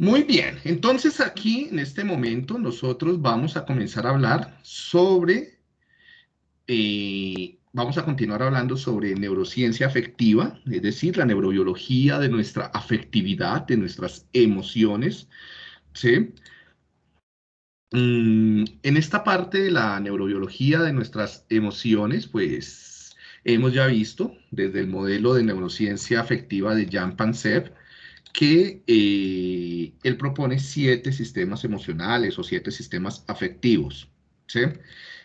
Muy bien, entonces aquí en este momento nosotros vamos a comenzar a hablar sobre, eh, vamos a continuar hablando sobre neurociencia afectiva, es decir, la neurobiología de nuestra afectividad, de nuestras emociones, ¿sí? Mm, en esta parte de la neurobiología de nuestras emociones, pues hemos ya visto desde el modelo de neurociencia afectiva de Jan Pansev, que eh, él propone siete sistemas emocionales o siete sistemas afectivos, ¿sí?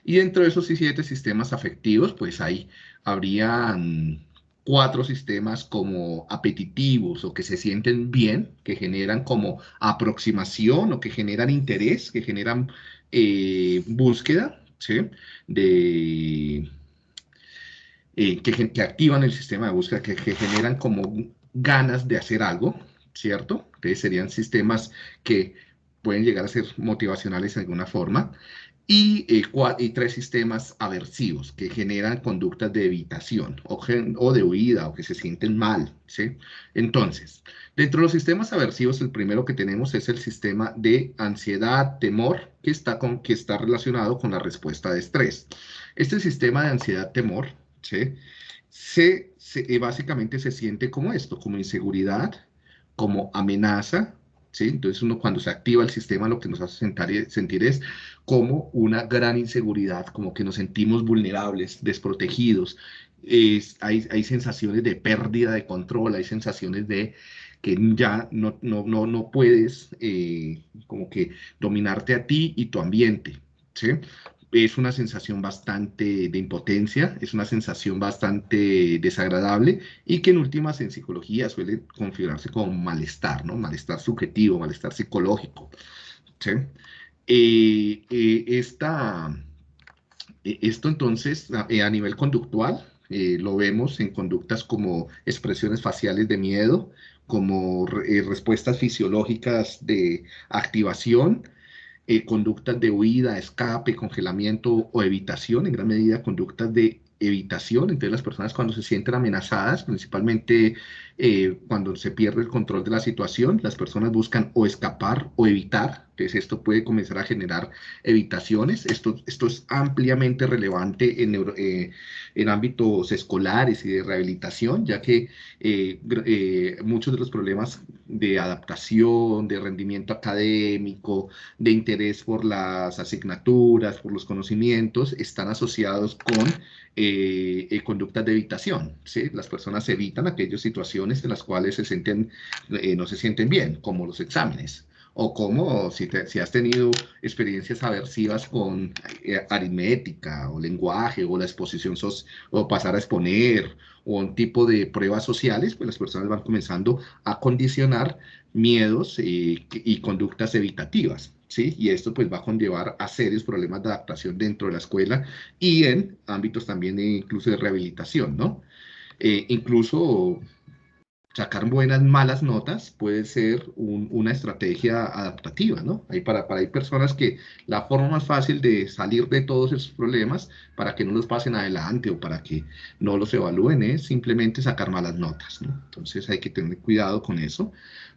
Y dentro de esos siete sistemas afectivos, pues ahí habrían cuatro sistemas como apetitivos o que se sienten bien, que generan como aproximación o que generan interés, que generan eh, búsqueda, ¿sí? De, eh, que, activan el sistema de búsqueda, que generan como ganas de hacer algo, ¿cierto? Que serían sistemas que pueden llegar a ser motivacionales de alguna forma. Y, eh, y, tres sistemas aversivos que generan conductas de evitación o, o, de huida o que se sienten mal. ¿sí? Entonces, dentro de los sistemas aversivos, el primero que tenemos es el sistema de ansiedad, temor, que está, con, que está relacionado con la respuesta de estrés. Este sistema de ansiedad, temor, ¿sí? se, se, básicamente se siente como esto, como inseguridad, como amenaza, ¿sí? Entonces uno cuando se activa el sistema lo que nos hace sentir es como una gran inseguridad, como que nos sentimos vulnerables, desprotegidos, es, hay, hay, sensaciones de pérdida de control, hay sensaciones de que ya no, no, no, no puedes eh, como que dominarte a ti y tu ambiente, ¿sí? Es una sensación bastante de impotencia, es una sensación bastante desagradable y que en últimas en psicología suele configurarse como malestar, ¿no? Malestar subjetivo, malestar psicológico. ¿sí? Eh, eh, esta, eh, esto entonces a, a nivel conductual lo vemos en conductas como expresiones faciales de miedo, como respuestas fisiológicas de activación, eh, conductas de huida, escape, congelamiento o evitación, en gran medida conductas de evitación, entonces las personas cuando se sienten amenazadas, principalmente eh, cuando se pierde el control de la situación, las personas buscan o escapar o evitar, entonces esto puede comenzar a generar evitaciones, esto, esto es ampliamente relevante en, eh, en ámbitos escolares y de rehabilitación, ya que eh, muchos de los problemas de adaptación, de rendimiento académico, de interés por las asignaturas, por los conocimientos, están asociados con conductas de evitación, ¿sí? Las personas evitan aquellas situaciones en las cuales se sienten, eh, no se sienten bien, como los exámenes, o como si, si has tenido experiencias aversivas con eh, aritmética o lenguaje o la exposición o pasar a exponer o un tipo de pruebas sociales, pues las personas van comenzando a condicionar miedos y, y conductas evitativas. ¿Sí? Y esto pues va a conllevar a serios problemas de adaptación dentro de la escuela y en ámbitos también de, incluso de rehabilitación, ¿no? Eh, incluso sacar buenas, malas notas puede ser una estrategia adaptativa, ¿no? Hay para, para hay personas que la forma más fácil de salir de todos esos problemas para que no los pasen adelante o para que no los evalúen es simplemente sacar malas notas, ¿no? Entonces hay que tener cuidado con eso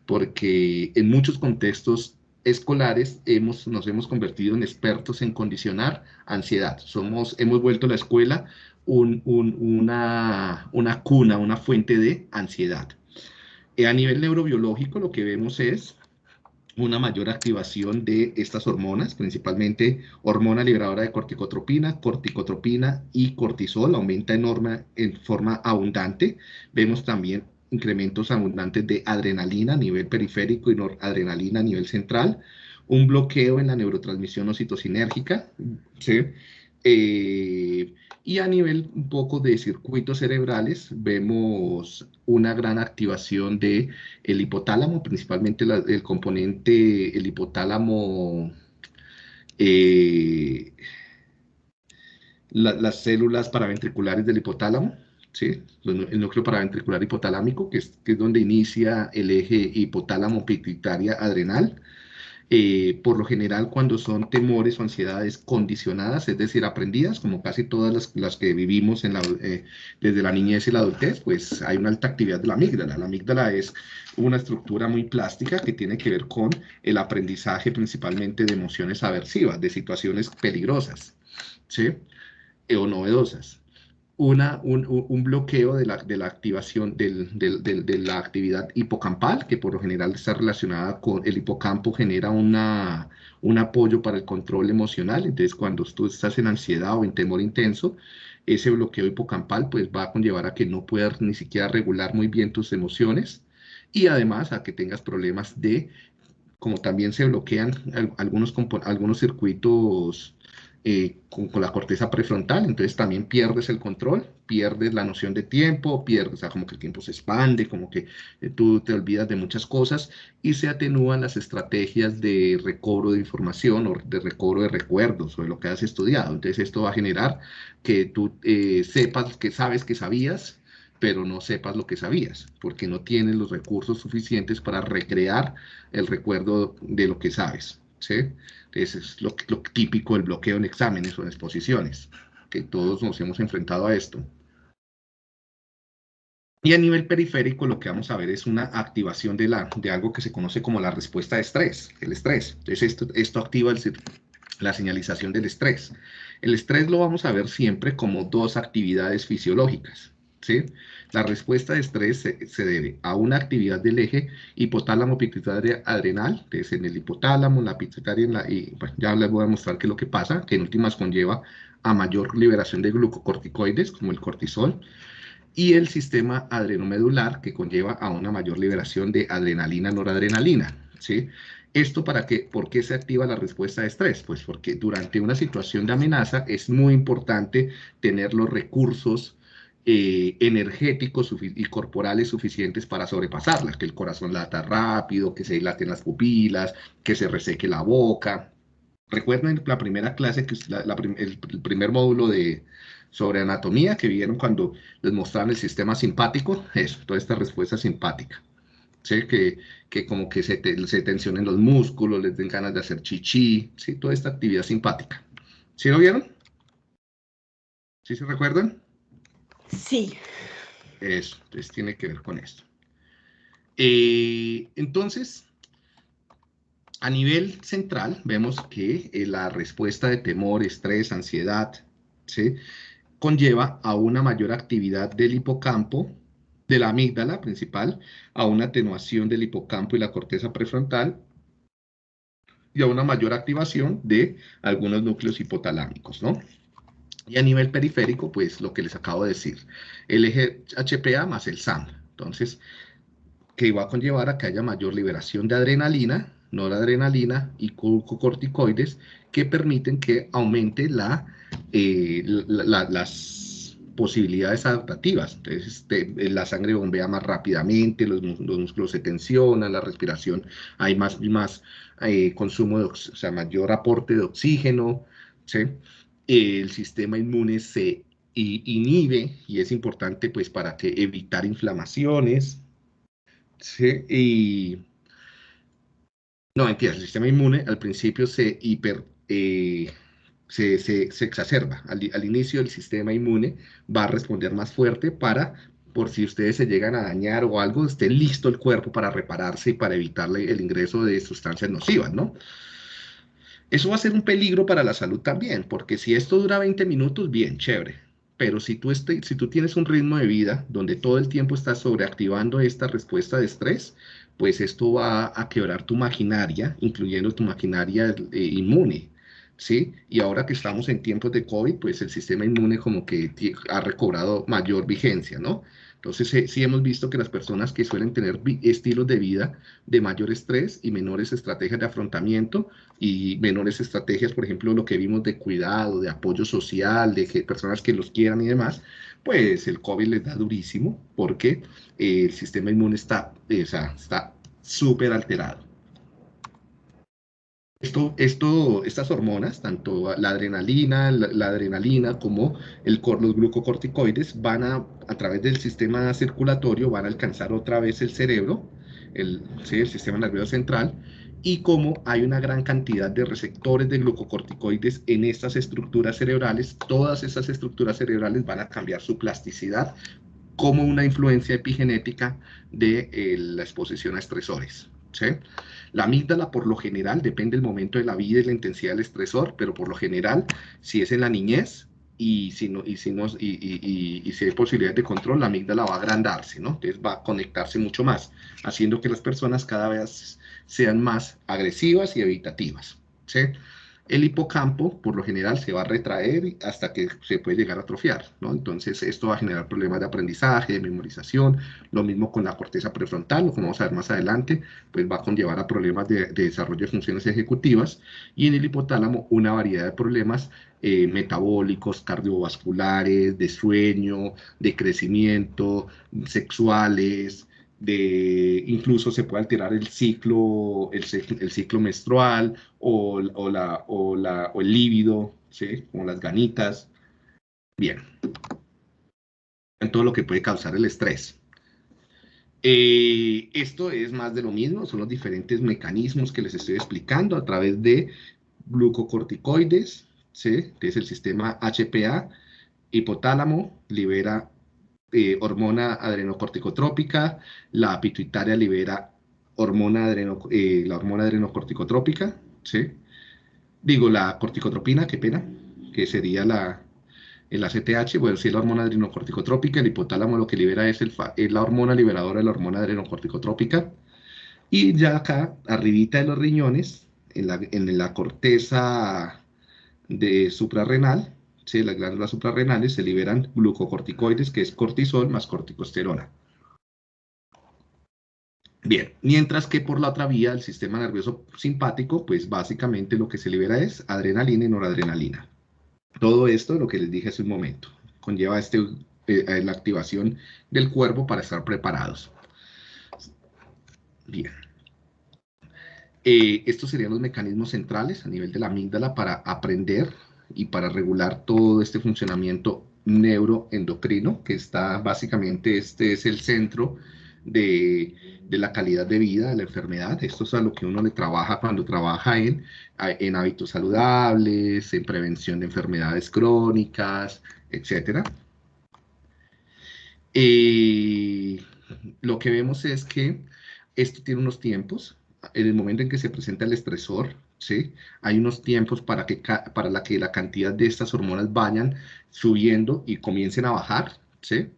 porque en muchos contextos escolares hemos, nos hemos convertido en expertos en condicionar ansiedad. Somos, hemos vuelto la escuela un, una, una cuna, una fuente de ansiedad. A nivel neurobiológico lo que vemos es una mayor activación de estas hormonas, principalmente hormona liberadora de corticotropina, corticotropina y cortisol, aumenta enorme, en forma abundante. Vemos también incrementos abundantes de adrenalina a nivel periférico y noradrenalina a nivel central, un bloqueo en la neurotransmisión ocitocinérgica, ¿sí? Eh, y a nivel un poco de circuitos cerebrales, vemos una gran activación del el hipotálamo, principalmente el componente, el hipotálamo, eh, las células paraventriculares del hipotálamo, ¿sí? el núcleo paraventricular hipotalámico, que es, que es donde inicia el eje hipotálamo pituitaria adrenal, eh, por lo general cuando son temores o ansiedades condicionadas, es decir, aprendidas, como casi todas las, que vivimos eh, desde la niñez y la adultez, pues hay una alta actividad de la amígdala. La amígdala es una estructura muy plástica que tiene que ver con el aprendizaje principalmente de emociones aversivas, de situaciones peligrosas, ¿sí? o novedosas una, un, bloqueo de la, de la activación del, de la actividad hipocampal, que por lo general está relacionada con el hipocampo, genera una, un apoyo para el control emocional. Entonces, cuando tú estás en ansiedad o en temor intenso, ese bloqueo hipocampal pues va a conllevar a que no puedas ni siquiera regular muy bien tus emociones y además a que tengas problemas de, como también se bloquean algunos, algunos circuitos eh, con, la corteza prefrontal, entonces también pierdes el control, pierdes la noción de tiempo, pierdes, o sea, como que el tiempo se expande, como que eh, tú te olvidas de muchas cosas y se atenúan las estrategias de recobro de información o de recobro de recuerdos sobre lo que has estudiado. Entonces esto va a generar que tú eh, sepas que sabes que sabías, pero no sepas lo que sabías, porque no tienes los recursos suficientes para recrear el recuerdo de lo que sabes. Es lo, típico del bloqueo en exámenes o en exposiciones, que todos nos hemos enfrentado a esto. Y a nivel periférico lo que vamos a ver es una activación de, la, de algo que se conoce como la respuesta de estrés, el estrés. Entonces esto, esto activa la señalización del estrés. El estrés lo vamos a ver siempre como dos actividades fisiológicas. ¿Sí? La respuesta de estrés se, debe a una actividad del eje hipotálamo pituitaria adrenal, que es en el hipotálamo, la pituitaria, la, y ya les voy a mostrar qué es lo que pasa, que en últimas conlleva a mayor liberación de glucocorticoides, como el cortisol, y el sistema adrenomedular, que conlleva a una mayor liberación de adrenalina, noradrenalina, ¿sí? ¿Esto para qué? ¿Por qué se activa la respuesta de estrés? Pues porque durante una situación de amenaza es muy importante tener los recursos eh, energéticos y corporales suficientes para sobrepasarla, que el corazón lata rápido, que se dilaten las pupilas, que se reseque la boca. Recuerden la primera clase, que el, primer módulo de, sobre anatomía que vieron cuando les mostraban el sistema simpático, eso, toda esta respuesta simpática. ¿sí? Que, que como que se, se tensionen los músculos, les den ganas de hacer chichi, ¿sí? toda esta actividad simpática. ¿Sí lo vieron? ¿Sí se recuerdan? Sí. Eso, entonces tiene que ver con esto. Eh, entonces, a nivel central, vemos que eh, la respuesta de temor, estrés, ansiedad, ¿sí? conlleva a una mayor actividad del hipocampo, de la amígdala principal, a una atenuación del hipocampo y la corteza prefrontal, y a una mayor activación de algunos núcleos hipotalámicos, ¿no? Y a nivel periférico, pues lo que les acabo de decir, el eje HPA más el SAM. Entonces, que va a conllevar a que haya mayor liberación de adrenalina, noradrenalina y glucocorticoides que permiten que aumente eh, las posibilidades adaptativas. Entonces, este, la sangre bombea más rápidamente, los, músculos se tensionan, la respiración, hay más, más eh, consumo, de, o sea, mayor aporte de oxígeno, ¿sí? El sistema inmune se inhibe y es importante pues para que evitar inflamaciones. Y, no, entiendes, el sistema inmune al principio se hiper... Eh, se, exacerba. Al, al, inicio el sistema inmune va a responder más fuerte para, por si ustedes se llegan a dañar o algo, esté listo el cuerpo para repararse y para evitarle el ingreso de sustancias nocivas, ¿no? Eso va a ser un peligro para la salud también, porque si esto dura 20 minutos, bien, chévere. Pero si tú, este, si tú tienes un ritmo de vida donde todo el tiempo estás sobreactivando esta respuesta de estrés, pues esto va a quebrar tu maquinaria, incluyendo tu maquinaria eh, inmune. ¿Sí? Y ahora que estamos en tiempos de COVID, pues el sistema inmune como que ha recobrado mayor vigencia, ¿no? Entonces, sí hemos visto que las personas que suelen tener estilos de vida de mayor estrés y menores estrategias de afrontamiento y menores estrategias, por ejemplo, lo que vimos de cuidado, de apoyo social, de personas que los quieran y demás, pues el COVID les da durísimo porque el sistema inmune está eh, está súper alterado. Esto, esto, estas hormonas, tanto la adrenalina, la, adrenalina como el, los glucocorticoides, van a, a través del sistema circulatorio, van a alcanzar otra vez el cerebro, el, el sistema nervioso central, y como hay una gran cantidad de receptores de glucocorticoides en estas estructuras cerebrales, todas esas estructuras cerebrales van a cambiar su plasticidad como una influencia epigenética de eh, la exposición a estresores. La amígdala por lo general depende del momento de la vida y la intensidad del estresor, pero por lo general, si es en la niñez y si, no, y si, no, y, y, si hay posibilidad de control, la amígdala va a agrandarse, ¿no? Entonces va a conectarse mucho más, haciendo que las personas cada vez sean más agresivas y evitativas. ¿sí? El hipocampo, por lo general, se va a retraer hasta que se puede llegar a atrofiar, ¿no? Entonces, esto va a generar problemas de aprendizaje, de memorización, lo mismo con la corteza prefrontal, como vamos a ver más adelante, pues va a conllevar a problemas de, desarrollo de funciones ejecutivas, y en el hipotálamo una variedad de problemas eh, metabólicos, cardiovasculares, de sueño, de crecimiento, sexuales, de incluso se puede alterar el ciclo, el, ciclo menstrual o, o, la, o, la, o el líbido, ¿sí? como las ganitas. Bien. En todo lo que puede causar el estrés. Eh, esto es más de lo mismo, son los diferentes mecanismos que les estoy explicando a través de glucocorticoides, ¿sí? que es el sistema HPA, hipotálamo, libera eh, hormona adrenocorticotrópica, la pituitaria libera hormona eh, la hormona adrenocorticotrópica, ¿sí? Digo, la corticotropina, qué pena, que sería la, el ACTH, bueno, si es la hormona adrenocorticotrópica, el hipotálamo lo que libera es, el, la hormona liberadora de la hormona adrenocorticotrópica, y ya acá, arribita de los riñones, en la, en la corteza de suprarrenal, las glándulas suprarrenales se liberan glucocorticoides, que es cortisol más corticosterona. Bien, mientras que por la otra vía, el sistema nervioso simpático, pues básicamente lo que se libera es adrenalina y noradrenalina. Todo esto, lo que les dije hace un momento, conlleva este, eh, la activación del cuerpo para estar preparados. Bien. Eh, estos serían los mecanismos centrales a nivel de la amígdala para aprender y para regular todo este funcionamiento neuroendocrino, que está básicamente, este es el centro de, de, la calidad de vida de la enfermedad. Esto es a lo que uno le trabaja cuando trabaja en, en hábitos saludables, en prevención de enfermedades crónicas, etc. Eh, lo que vemos es que esto tiene unos tiempos. En el momento en que se presenta el estresor, ¿sí? Hay unos tiempos para que, para la que la cantidad de estas hormonas vayan subiendo y comiencen a bajar, ¿sí?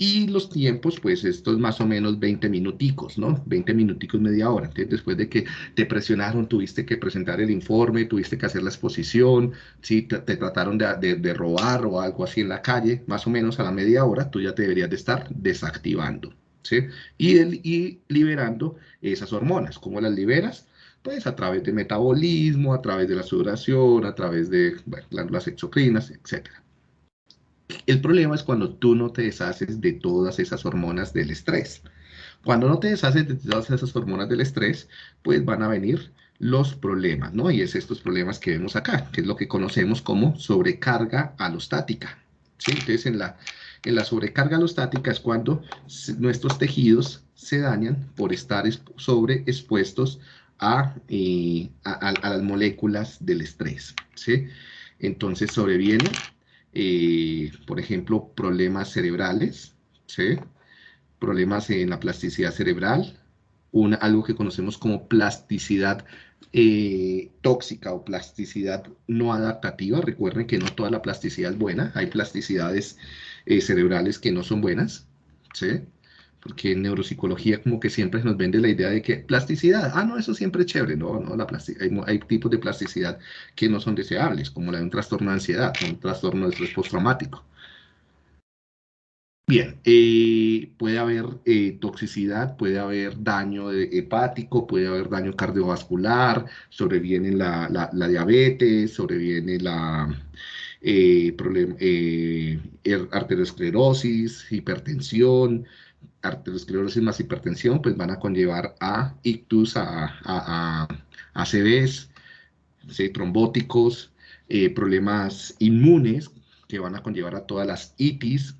Y los tiempos, pues esto es más o menos 20 minuticos, ¿no? 20 minuticos, media hora. Entonces, después de que te presionaron, tuviste que presentar el informe, tuviste que hacer la exposición, si te, trataron de, de, robar o algo así en la calle, más o menos a la media hora, tú ya te deberías de estar desactivando, ¿sí? Y, y liberando esas hormonas. ¿Cómo las liberas? Pues a través de metabolismo, a través de la sudoración, a través de las exocrinas, etc. El problema es cuando tú no te deshaces de todas esas hormonas del estrés. Cuando no te deshaces de todas esas hormonas del estrés, pues van a venir los problemas, ¿no? Y es estos problemas que vemos acá, que es lo que conocemos como sobrecarga alostática. ¿sí? Entonces, en la, en la sobrecarga alostática es cuando nuestros tejidos se dañan por estar sobreexpuestos a, a, las moléculas del estrés. ¿sí? Entonces sobreviene, eh, por ejemplo, problemas cerebrales, ¿sí? problemas en la plasticidad cerebral, algo que conocemos como plasticidad eh, tóxica o plasticidad no adaptativa. Recuerden que no toda la plasticidad es buena, hay plasticidades eh, cerebrales que no son buenas. ¿sí? Porque en neuropsicología como que siempre nos vende la idea de que plasticidad, ah, no, eso siempre es chévere, no, no, la hay, hay, tipos de plasticidad que no son deseables, como la de un trastorno de ansiedad, un trastorno de estrés postraumático. Bien, eh, puede haber eh, toxicidad, puede haber daño hepático, puede haber daño cardiovascular, sobreviene la, la, la diabetes, sobreviene la eh, er, arteriosclerosis, hipertensión, arteriosclerosis más hipertensión, pues van a conllevar a ictus, a, a, a ACVs, trombóticos, eh, problemas inmunes que van a conllevar a todas las itis,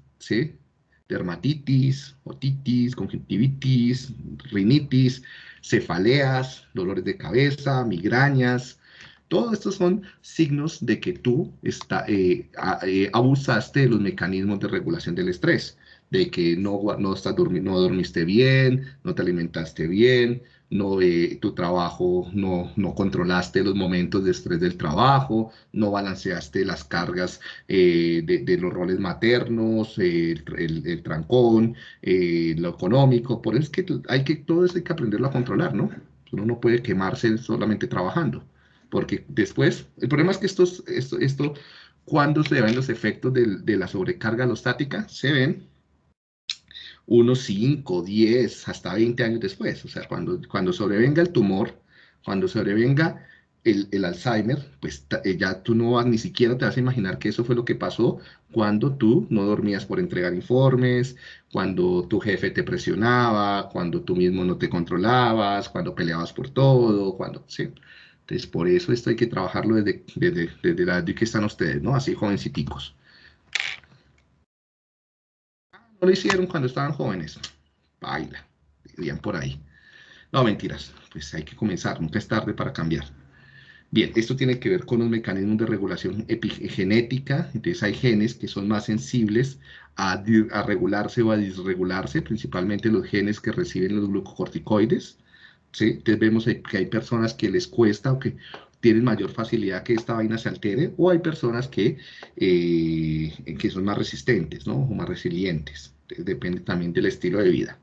dermatitis, otitis, conjuntivitis, rinitis, cefaleas, dolores de cabeza, migrañas. Todos estos son signos de que tú está, eh, eh, abusaste de los mecanismos de regulación del estrés, de que no, no, estás no dormiste bien, no te alimentaste bien, no, eh, tu trabajo, no, no controlaste los momentos de estrés del trabajo, no balanceaste las cargas eh, de, los roles maternos, el, el, trancón, eh, lo económico, por eso es que hay que, todo eso hay que aprenderlo a controlar, ¿no? Uno no puede quemarse solamente trabajando, porque después, el problema es que esto, esto, esto cuando se ven los efectos de, de la sobrecarga alostática, se ven unos 5, 10, hasta 20 años después. O sea, cuando, cuando sobrevenga el tumor, cuando sobrevenga el, el Alzheimer, pues eh, ya tú no vas, ni siquiera te vas a imaginar que eso fue lo que pasó cuando tú no dormías por entregar informes, cuando tu jefe te presionaba, cuando tú mismo no te controlabas, cuando peleabas por todo, cuando, sí. Entonces, por eso esto hay que trabajarlo desde, desde, desde la edad que están ustedes, ¿no? Así jovenciticos no lo hicieron cuando estaban jóvenes. Baila, dirían por ahí. No, mentiras, pues hay que comenzar, nunca es tarde para cambiar. Bien, esto tiene que ver con los mecanismos de regulación epigenética, entonces hay genes que son más sensibles a, a, regularse o a disregularse, principalmente los genes que reciben los glucocorticoides, ¿sí? Entonces vemos que hay personas que les cuesta o que tienen mayor facilidad que esta vaina se altere, o hay personas que, eh, que son más resistentes, ¿no? O más resilientes. Depende también del estilo de vida.